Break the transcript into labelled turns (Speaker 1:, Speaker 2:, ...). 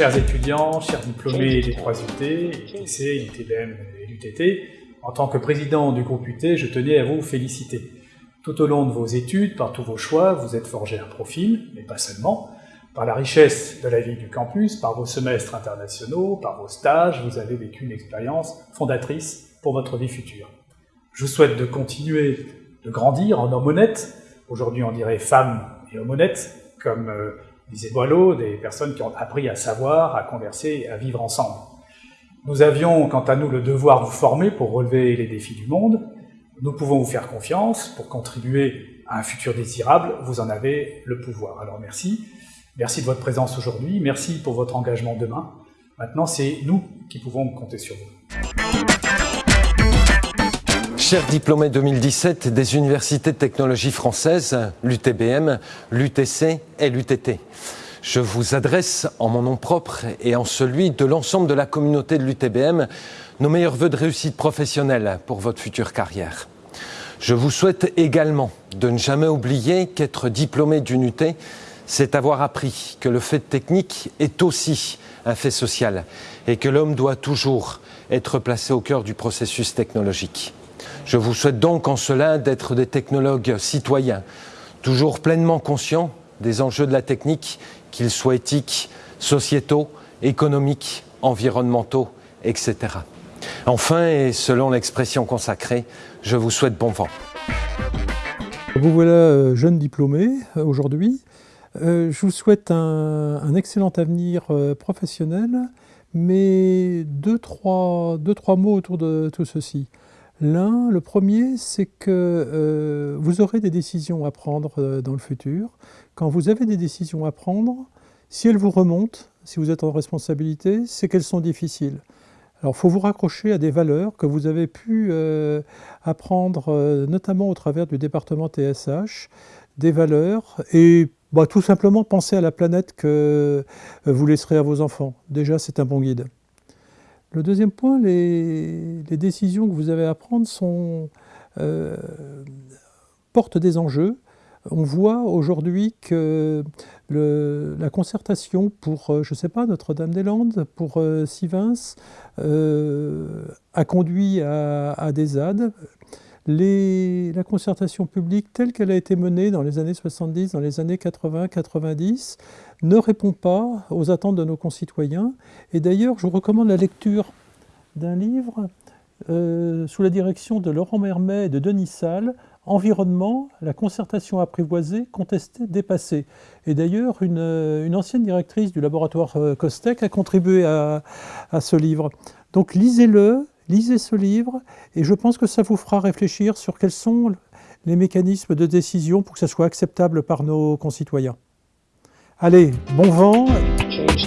Speaker 1: Chers étudiants, chers diplômés des trois UT, ITC, ITBM et l'UTT, en tant que président du groupe UT, je tenais à vous féliciter. Tout au long de vos études, par tous vos choix, vous êtes forgé un profil, mais pas seulement. Par la richesse de la vie du campus, par vos semestres internationaux, par vos stages, vous avez vécu une expérience fondatrice pour votre vie future. Je vous souhaite de continuer de grandir en homme honnête. Aujourd'hui, on dirait femme et homme honnête, comme euh, disait Boileau, des personnes qui ont appris à savoir, à converser, à vivre ensemble. Nous avions, quant à nous, le devoir de vous former pour relever les défis du monde. Nous pouvons vous faire confiance pour contribuer à un futur désirable. Vous en avez le pouvoir. Alors merci. Merci de votre présence aujourd'hui. Merci pour votre engagement demain. Maintenant, c'est nous qui pouvons compter sur vous.
Speaker 2: Chers diplômés 2017 des universités de technologie françaises, l'UTBM, l'UTC et l'UTT, je vous adresse en mon nom propre et en celui de l'ensemble de la communauté de l'UTBM nos meilleurs voeux de réussite professionnelle pour votre future carrière. Je vous souhaite également de ne jamais oublier qu'être diplômé d'une UT, c'est avoir appris que le fait technique est aussi un fait social et que l'homme doit toujours être placé au cœur du processus technologique. Je vous souhaite donc en cela d'être des technologues citoyens, toujours pleinement conscients des enjeux de la technique, qu'ils soient éthiques, sociétaux, économiques, environnementaux, etc. Enfin, et selon l'expression consacrée, je vous souhaite bon vent.
Speaker 3: Vous voilà euh, jeune diplômé euh, aujourd'hui. Euh, je vous souhaite un, excellent avenir professionnel, mais deux deux, trois mots autour de tout ceci. L'un, le premier, c'est que euh, vous aurez des décisions à prendre euh, dans le futur. Quand vous avez des décisions à prendre, si elles vous remontent, si vous êtes en responsabilité, c'est qu'elles sont difficiles. Alors, il faut vous raccrocher à des valeurs que vous avez pu euh, apprendre, notamment au travers du département TSH, des valeurs, et bah, tout simplement penser à la planète que vous laisserez à vos enfants. Déjà, c'est un bon guide. Le deuxième point, les, décisions que vous avez à prendre euh, portent des enjeux. On voit aujourd'hui que la concertation pour, euh, je ne sais pas, Notre-Dame-des-Landes, pour euh, Sivins, a conduit à, à des ZAD la concertation publique telle qu'elle a été menée dans les années 70, dans les années 80-90, ne répond pas aux attentes de nos concitoyens. Et d'ailleurs, je vous recommande la lecture d'un livre euh, sous la direction de Laurent Mermet et de Denis Salle, Environnement, la concertation apprivoisée, contestée, dépassée. Et d'ailleurs, une, ancienne directrice du laboratoire euh, Costec a contribué à ce livre. Donc lisez-le, Lisez ce livre et je pense que ça vous fera réfléchir sur quels sont les mécanismes de décision pour que ça soit acceptable par nos concitoyens. Allez, bon vent. Change